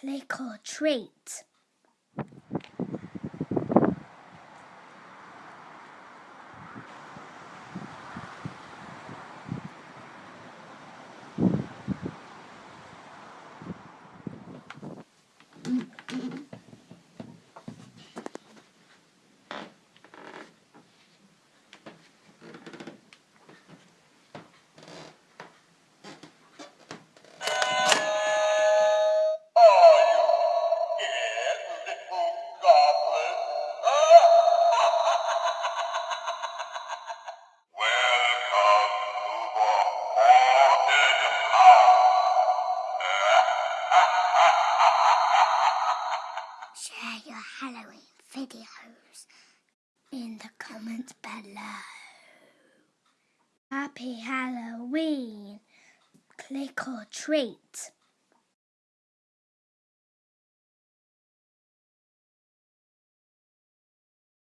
Click or treat. Share your Halloween videos in the comments below. Happy Halloween! Click or treat.